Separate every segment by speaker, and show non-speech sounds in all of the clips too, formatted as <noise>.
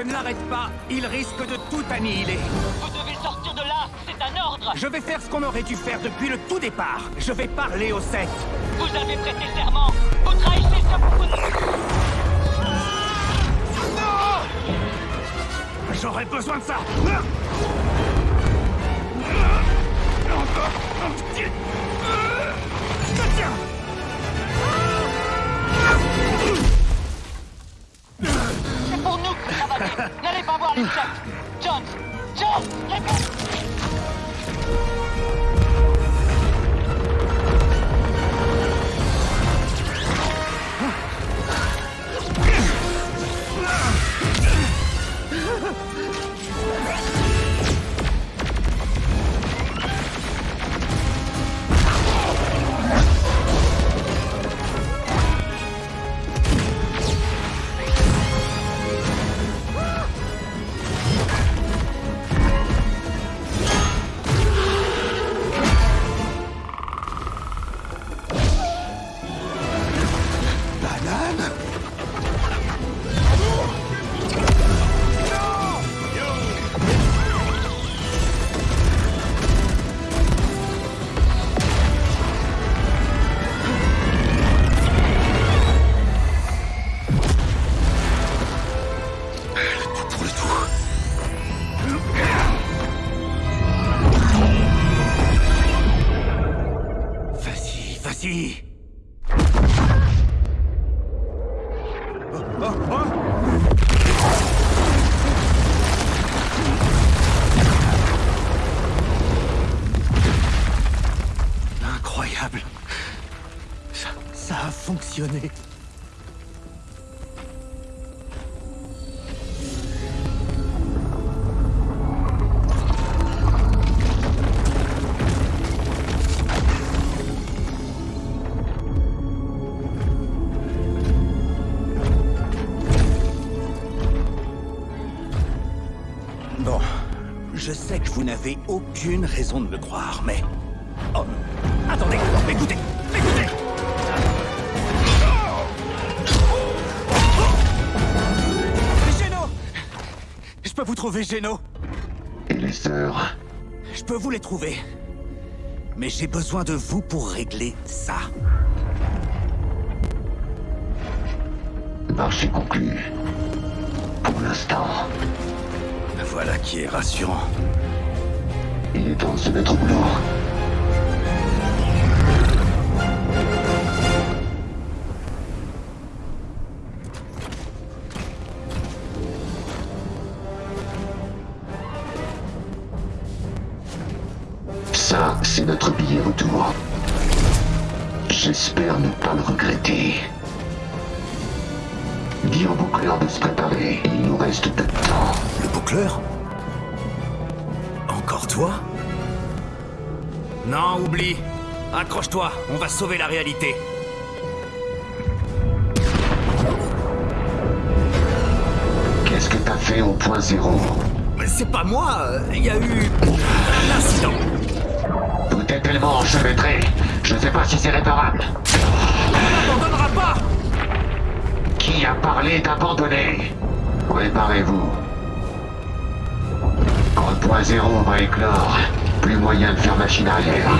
Speaker 1: je ne l'arrête pas, il risque de tout annihiler.
Speaker 2: Vous devez sortir de là C'est un ordre
Speaker 1: Je vais faire ce qu'on aurait dû faire depuis le tout départ. Je vais parler aux sept.
Speaker 2: Vous avez prêté serment Vous trahissez ce...
Speaker 1: J'aurais besoin de ça Tiens Bon, je sais que vous n'avez aucune raison de me croire, mais... Oh, attendez, écoutez peux vous trouver, Géno
Speaker 3: Et les sœurs
Speaker 1: Je peux vous les trouver. Mais j'ai besoin de vous pour régler ça.
Speaker 3: Marché conclu. Pour l'instant,
Speaker 1: Voilà qui est rassurant.
Speaker 3: il est temps de se mettre au boulot. J'espère ne pas le regretter. Dis au boucleur de se préparer. Il nous reste peu de temps.
Speaker 1: Le boucleur Encore toi Non, oublie. Accroche-toi, on va sauver la réalité.
Speaker 3: Qu'est-ce que t'as fait au point zéro?
Speaker 1: Mais C'est pas moi, il y a eu un incident.
Speaker 3: Tout est tellement enchevêtré. Je sais pas si c'est réparable.
Speaker 1: On n'abandonnera pas
Speaker 3: Qui a parlé d'abandonner? Préparez-vous. Quand le point zéro va éclore, plus moyen de faire machine arrière.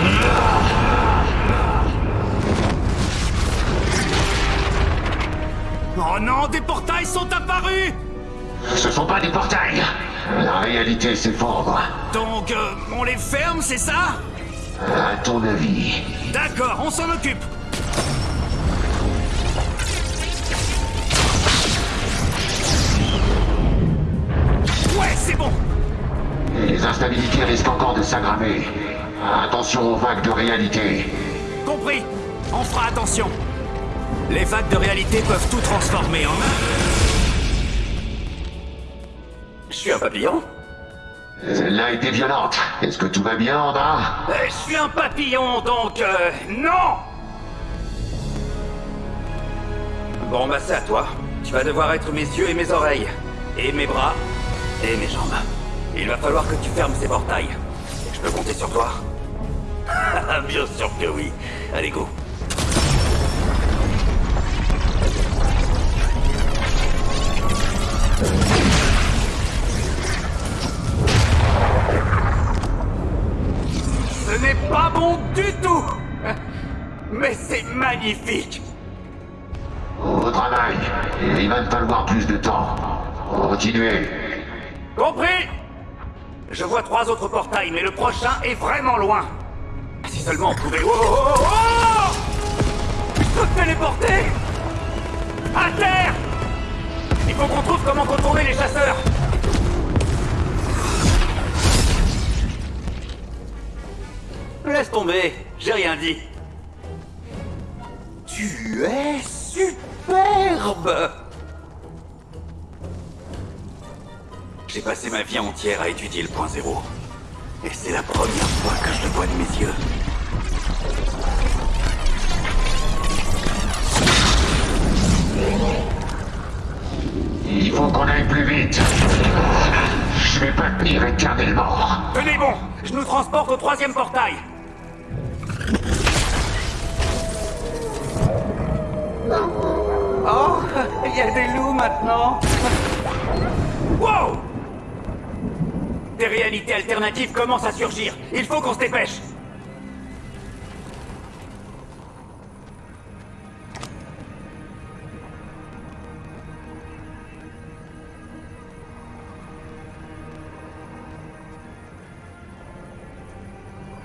Speaker 1: Oh non, des portails sont apparus
Speaker 3: Ce sont pas des portails. La réalité s'effondre.
Speaker 1: Donc, euh, on les ferme, c'est ça?
Speaker 3: À ton avis
Speaker 1: D'accord, on s'en occupe. Ouais, c'est bon
Speaker 3: les instabilités risquent encore de s'aggraver. Attention aux vagues de réalité.
Speaker 1: Compris. On fera attention. Les vagues de réalité peuvent tout transformer en... Je suis un papillon
Speaker 3: Celle-là a été violente. Est-ce que tout va bien en bas
Speaker 1: Euh, Je suis un papillon, donc... euh, non Bon, bah c'est à toi. Tu vas devoir être mes yeux et mes oreilles. Et mes bras. Et mes jambes. Il va falloir que tu fermes ces portails. Je peux compter sur toi? <laughs> Bien sûr que oui. Allez, go. Ce n'est pas bon du tout Mais c'est magnifique
Speaker 3: Au travail. Il va me falloir plus de temps. Continuez.
Speaker 1: Compris Je vois trois autres portails, mais le prochain est vraiment loin. Si seulement on pouvait... Oh, oh, oh, oh Je peux me téléporter À terre Il faut qu'on trouve comment contourner les chasseurs Laisse tomber, j'ai rien dit. Tu es superbe J'ai passé ma vie entière à étudier le point zéro. Et c'est la première fois que je le vois de mes yeux.
Speaker 3: Il faut qu'on aille plus vite. Je vais pas tenir éternellement.
Speaker 1: Tenez bon, je nous transporte au troisième portail. Y a des loups maintenant. Wow Des réalités alternatives commencent à surgir. Il faut qu'on se dépêche.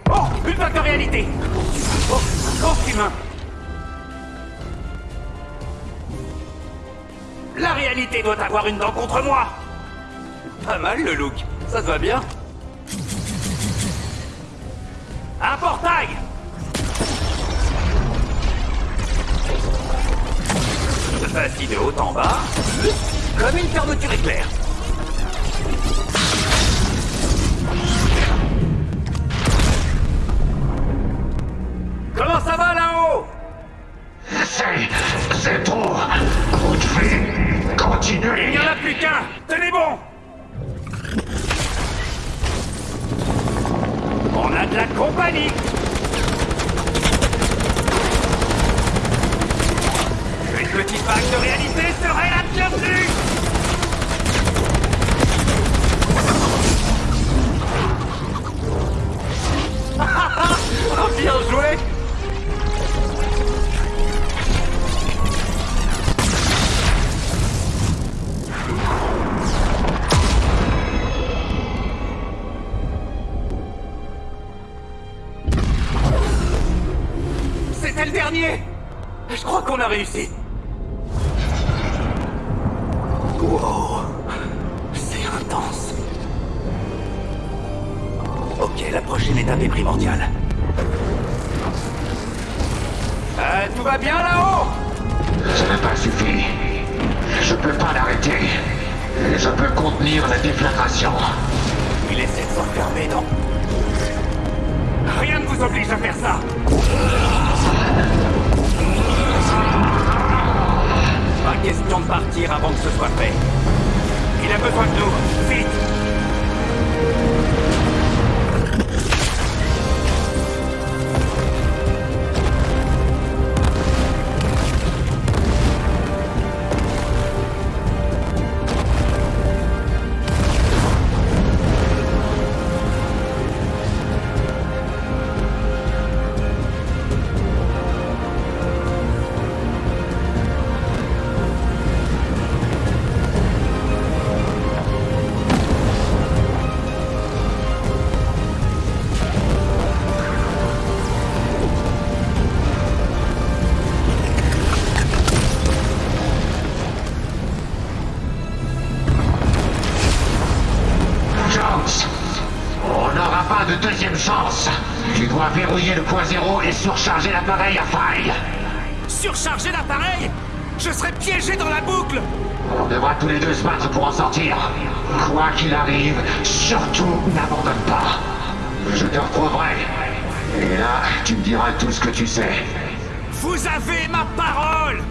Speaker 1: Oh, une vague de réalité Oh, grand humain La réalité doit avoir une dent contre moi Pas mal le look, ça te va bien Un portail Vas-y de haut en bas, comme une fermeture éclair. Comment ça va là-haut?
Speaker 3: C'est... c'est trop.
Speaker 1: Il n'y en a plus qu'un. Tenez bon. On a de la compagnie. Une petite vague de réalité serait la bienvenue Oh, bien joué qu'on a réussi. Wow. C'est intense. Ok, la prochaine étape est primordiale. Euh, tout va bien là-haut?
Speaker 3: Ça n'a pas suffi. Je peux pas l'arrêter. Je peux contenir la déflagration.
Speaker 1: Il essaie de s'enfermer, non? Rien ne vous oblige à faire ça Pas question de partir avant que ce soit fait. Il a besoin de nous, vite
Speaker 3: Tu dois verrouiller le point zéro et surcharger l'appareil à faille.
Speaker 1: Surcharger l'appareil? Je serai piégé dans la boucle
Speaker 3: On devra tous les deux se battre pour en sortir. Quoi qu'il arrive, surtout n'abandonne pas. Je te retrouverai. Et là, tu me diras tout ce que tu sais.
Speaker 1: Vous avez ma parole